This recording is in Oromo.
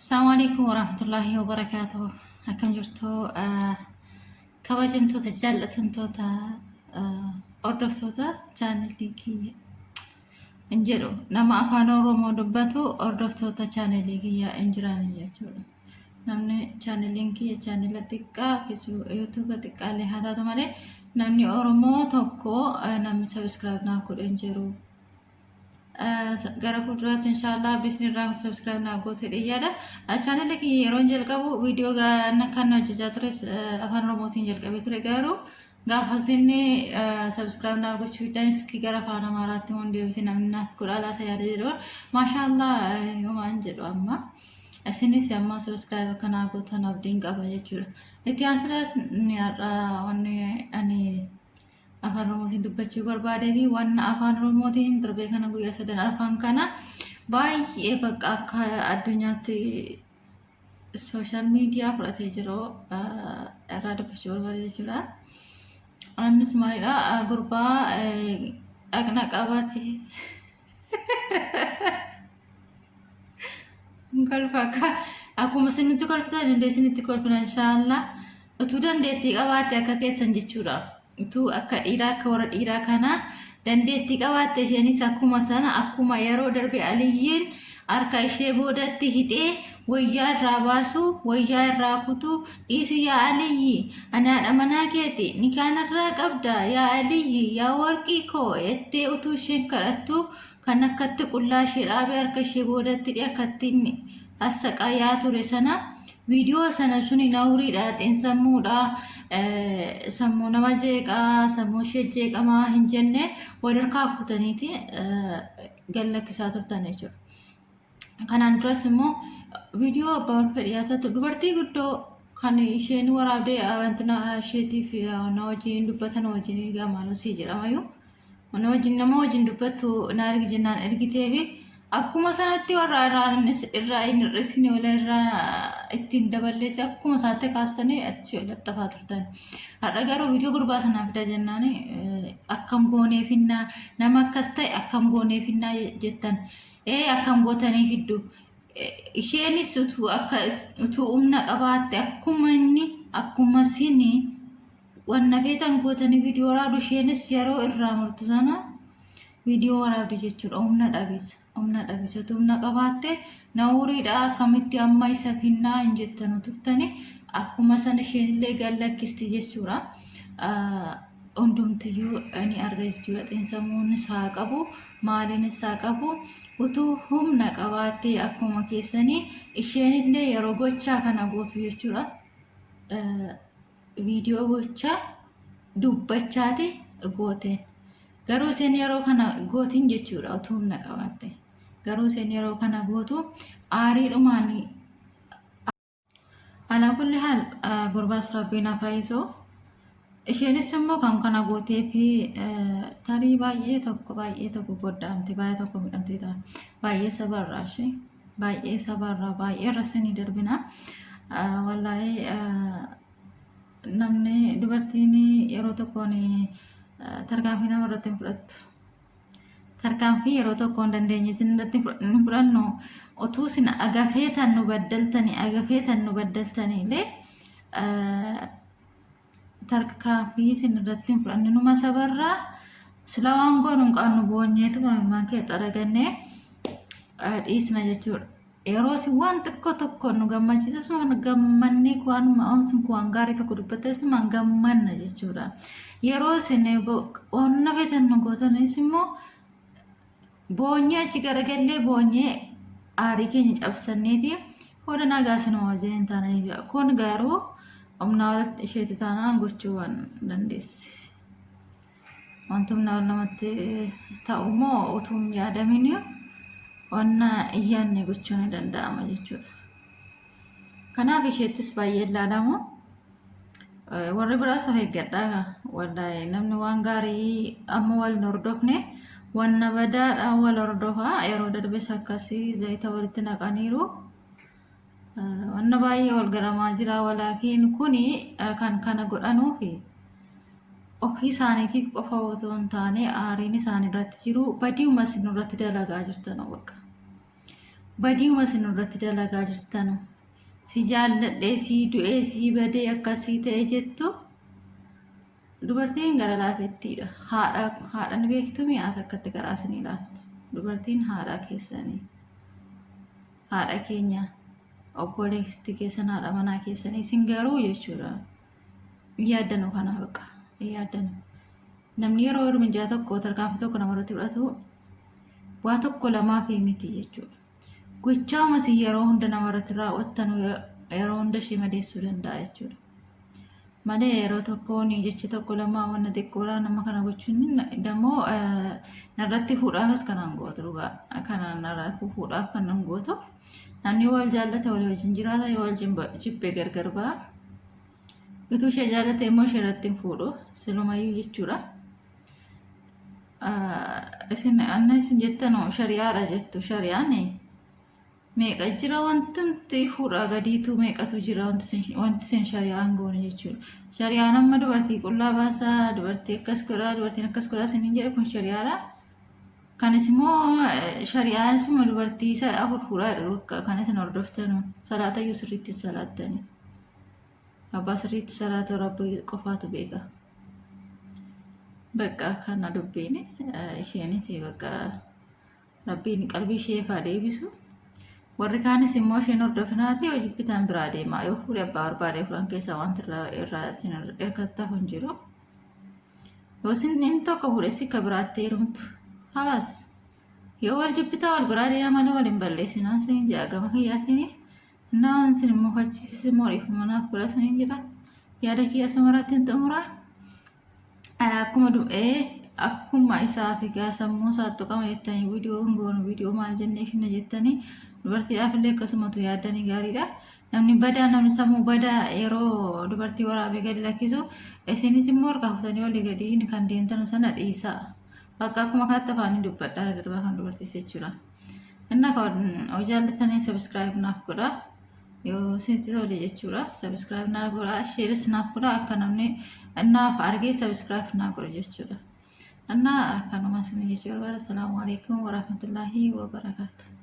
Assalamu alaikum warahmatullahi wabarakatuh. Akkam jirtu kabajamtoota jaallatamtoota hordoftoota chaanelii kiyya hin jedhu nama afaan oromoo dubbatu hordoftoota chaanelii kiyya hin jiran jechuudha. Namni chaaneliin kiyya chaanela xiqqaa yuutuuba xiqqaallee haa taatu malee namni oromoo tokko namni sabiskiraayib naaf godhe hin jiru. Gara fuulduraatti inshaallah bisni irraa sabiskiraayib naa goote dhiyyaadha. Chaanelli kiyya yeroo jalqabu viidiyoo kan hojjechaa ture afaan oromootiin jalqabee ture garuu gaafa isinni sabiskiraayib naa gochuudhaan iski gara afaan amaaraatti waan deebite namni naaf godha laata yaada jedhu maashaallah yoomaan jedhu amma isinis amma sabiskiraayib akka naa gootan abdiin qaba jechuudha. Itti aansuudhaas ni har'a wanni ani afaan oromootiin dubbachuu barbaadee fi waan afaan oromootiin darbee kana guyyaa sadan afaan kana baay'ee bakka akka addunyaatti sooshaal miidiyaa fudhatee jiru irraa dubbachuu barbaade jechuudha. Innis maalidha gurbaa dhaqna qabaate kolfa akkuma isinitti kolfitan dandeessinitti kolfina inshaallah utuu dandeettii qabaate akka keessan jechuudha. Utuu akka dhiiraa akka warra dhiiraa kana. Dandeettii qabaatte isheenis akkuma sana akkuma yeroo darbe aliyyiin harka ishee boodatti hidhee wayyaa irraa baasu wayyaa irraa kutuu dhiisi yaa aliyyi ani haadha manaa keeti ni kaanarraa qabda yaa aliyyi yaa warqii koo jettee utuu isheen kadhattu kan akkatti qullaa ishee dhaabee harka ishee boodatti hidhee akkatti inni hassaqayaa ture sana viidiyoo sana suni nawriidha xiinsammuudha sammuu nama jeeqaa sammuu ishee jeeqamaa hin jenne walirkaa kutaniiti gallakkisaa turtan jechuudha. Kanaan duras immoo viidiyoo abbaa wal fedhiyaatatu dubartii guddoo kan isheen waraabdee wantina isheetiif na wajjin dubbatan wajjin gaamaanosii jedhamayyuu na wajjin nama wajjin dubbattu na ergi jennaan ergitee fi akkuma sanatti warra irraa hin hir'isne wala irraa ittiin daballeesse akkuma isaatti kaastanii achi laxxafaa turtan. Har'a garuu viidiyoo gurbaa sanaa fida jennaan akkam goonee finnaa nama akkas ta'e akkam goonee finnaa jettan ee akkam gootanii fiddu. Isheenis utuu humna qabaatte akkuma inni akkuma sini wanna feetan gootanii viidiyoo waraabdu isheenis yeroo irraa murtu sana viidiyoo waraabdu jechuudha humna dhabeessa. Humna dhabisatu humna qabaatte nawuriidha akkamitti amma isa finnaa hin jettanu turtani akkuma sana isheenillee gallakkisti jechuudha. Hundumtiyyuu ni arga jechuudha xiinsammuun isaa qabu maaliin isaa qabu utuu humna qabaattee akkuma keessanii isheenillee yeroo gochaa kana gootu jechuudha. Viidiyoo gochaa dubbachaati gooteen. Garuu isheen yeroo kana gootiin jechuudha utuu humna qabaatte. Garuu isheen yeroo kana gootu aariidhumaan alaa kulli haal gurbaas rabbiin hafaayisoo. Isheenis immoo kan kana gootee fi tarii baay'ee tokko baay'ee tokko goddaamte baay'ee tokko midhamte ta'a. Baay'ee sabarraa ishee baay'ee sabarraa baay'ee irras ni darbina. Wallaayee namni dubartiin yeroo tokkoon tarkaanfii nama irratti hin fudhattu. Tarkaanfii yeroo tokko hin dandeenye isin irratti hin fudhannu utuu isin agafeetan nu baddaltanii agafeetan nu baddaltanii illee tarkaanfii isin irratti hin fudhanne numa sabarraa sila waan goonu hin qaannu boonyeetu mammaan kee xaragannee dhiisna jechuudha. Yeroo isin waan xiqqoo tokko nu gammachiisus gammannee waanuma oomsun waan gaarii tokko dubbattes gammanna jechuudha. Yeroo isin onna feetan nu gootanis immoo boonyee achi garagallee boonyee aarii keenya cabsanneeti hooda nagaa sinuma wajjin hin taane. Kun garuu humnaa walitti isheeti taanaan gochuu waan dandeessi. Wanti humnaa namatti ta'u immoo utuu hin yaadamin wanna iyyaanne gochuu ni danda'ama jechuudha. Kanaaf isheettis baay'ee ilaalamu. Warri biraas of eeggadhaa wallahi namni waan gaarii amma wal hin hordofne wanna badaadhaan wal hordofaa yeroo darbes akkasii zayita walitti naqaniiru. Wanna baay'ee wal garamaa jira walaakiin kuni kan kana godhanuufi ofii isaaniitiif qofa otoo hin taane aariin isaan irratti jiru badiuma isin irratti dalagaa jirtan bakka. Badiuma isin irratti dalagaa jirtanu. Si jaalladhee si du'ee si badee akkasii ta'e jettu dubartiin gara laafettiidha. Haadha haadhan beektu mi'aata akkatti garaa isinii laaftu dubartiin haadha keessanii haadha keenya obboleessi keessan haadha manaa keessanii isin garuu jechuudha. Yaaddanu kana baqa yaaddanu namni yeroo hirminjaa tokko tarkaanfii tokko namarratti fudhatu waa tokko lamaaf miti jechuudha. Gochaama si yeroo hunda namarratti raawwattan yeroo hunda ishee madeessuu danda'a jechuudha. Malee yeroo tokkoon jechi tokko lamaa wanna xiqqoodhaa nama kana gochuun immoo narratti fuudhaafis kanan gootu dhugaa kana narratti fuudhaaf kanan gootu namni wal jaallate walii wajjin jiraata yoo wal jibbee gargar ba'a. Utuu ishee jaallate immoo ishee irratti fuudhu silumayyuu jechuudha. isin anna isin jettanoo shari'aadha jettu shari'aan meeqa jira wanti fuudhaa gadiitu meeqatu jira wanti isin shari'aan goone jechuudha. Shari'aan amma dubartii qullaa baasaa dubartii akkas godhaa dubartiin akkas godhaa isin jedhe kun shari'aadha. Kanis immoo shari'aan suma dubartii isa afur fuudhaa jedhu akka kan isin hordoftanu salaatayyuu sirriitti salaattani. Abbaa sirriitti salaatu rabbi qofaatu beeka. bakka kana dubbiin isheenis bakka rabbiin qalbii ishee faa deebisu warri kaanis immoo isheen hordofinaati hojii bitaan biraa deemaa yoo fuudhe abbaa barbaadee fuudhan keessaa wanti irraa isin hirkattaaf hin jiru yoo inni tokko fuudhe sikka biraatti heerumtu halaas yoo wal jibbitaa wal biraa deemaa malee wal hin balleessinaan sin jaa gama kiyyaatiin innaan sin immoo fachiisis immoo dhiifamanaaf fula sin jira yaada kiyya sumaratti hin xumuraa akkuma du'ee akkuma isaa fi sammuu isaatti qama jettanii viidiyoo hin goonu viidiyoo maal jennee finna jettanii dubartiidhaaf illee akkasumatu yaaddanii gaariidha. Namni badaa namni sammuu badaa yeroo dubartii waraabee gadi lakkisu isinis immoo harka fuutanii olii gadi kan deemtan sana dhiisaa. Bakka akkuma kaatti afaanii dubbadhaa darbaa kan dubartiis jechuudha. Inna kan jaallatanii sabiskiraayib naaf godhaa. yoo isinitti tole jechuudha sabiskiraayib naaf godha sheeris naaf godha akka namni naaf argee sabiskiraayib naaf godha jechuudha. Isin jechuu barbaada. Assalaamu alaikum warahmatullaahi wabarakaatu.